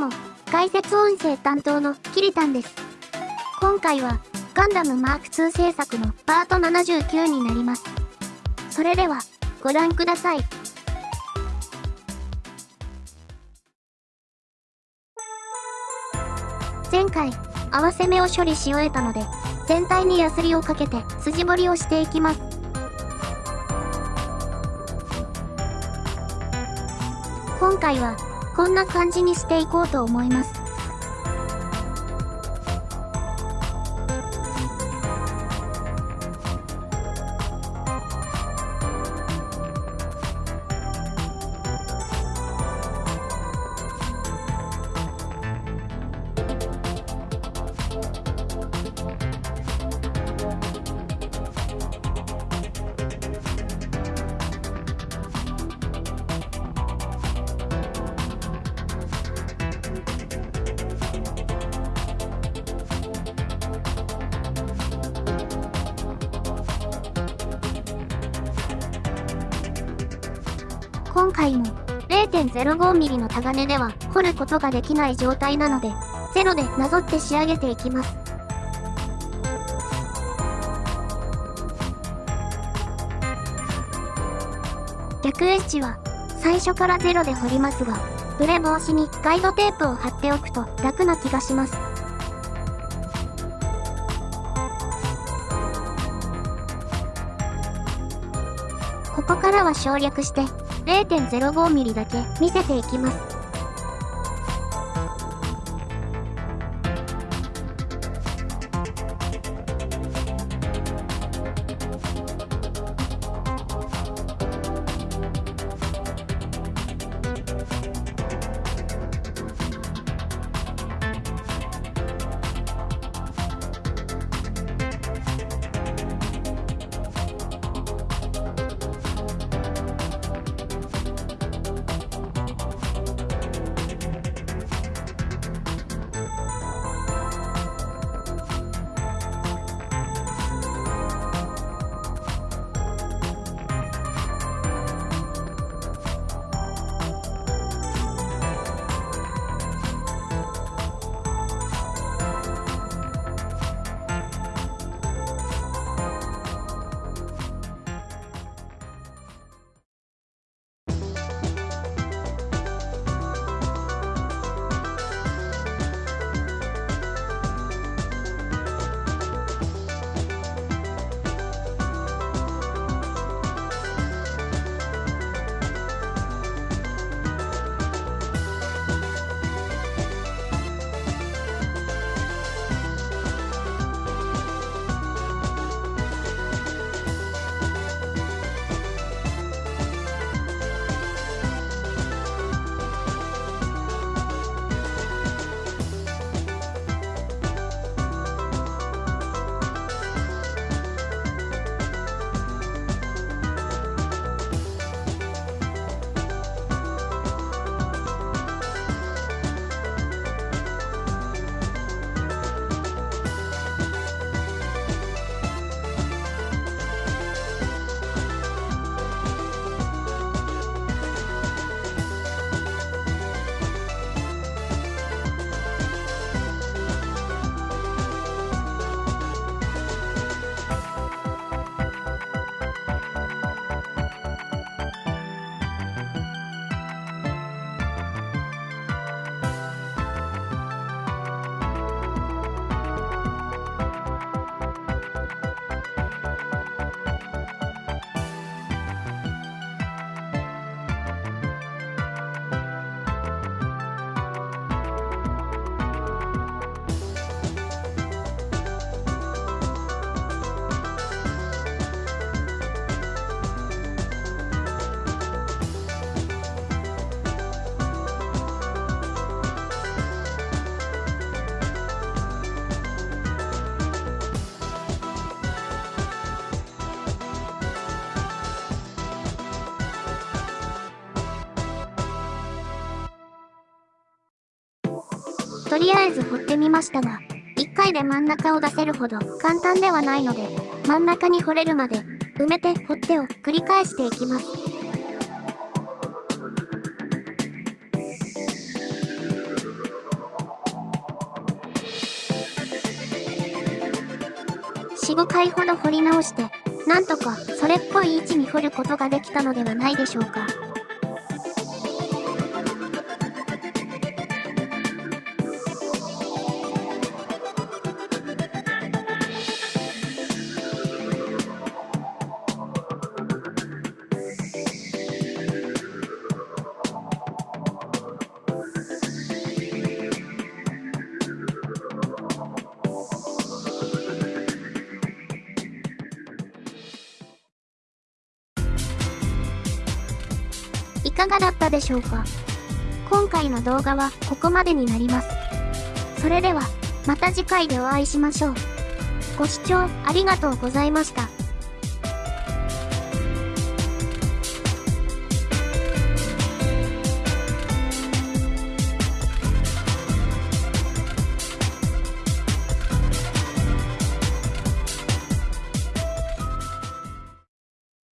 も、解説音声担当のキリタンです。今回は、ガンダムマーク2制作のパート79になります。それでは、ご覧ください。前回、合わせ目を処理し終えたので、全体にヤスリをかけて筋彫りをしていきます。今回は、こんな感じにしていこうと思います。今回も 0.05mm のタガネでは掘ることができない状態なので、ゼロでなぞって仕上げていきます。逆エッジは最初からゼロで掘りますが、ブレ防止にガイドテープを貼っておくと楽な気がします。ここからは省略して 0.05mm だけ見せていきます。とりあえず掘ってみましたが、1回で真ん中を出せるほど簡単ではないので、真ん中に掘れるまで、埋めて掘ってを繰り返していきます。45回ほど掘り直して、なんとかそれっぽい位置に掘ることができたのではないでしょうか。かがだったでしょうか？今回の動画はここまでになります。それでは、また次回でお会いしましょう。ご視聴ありがとうございました。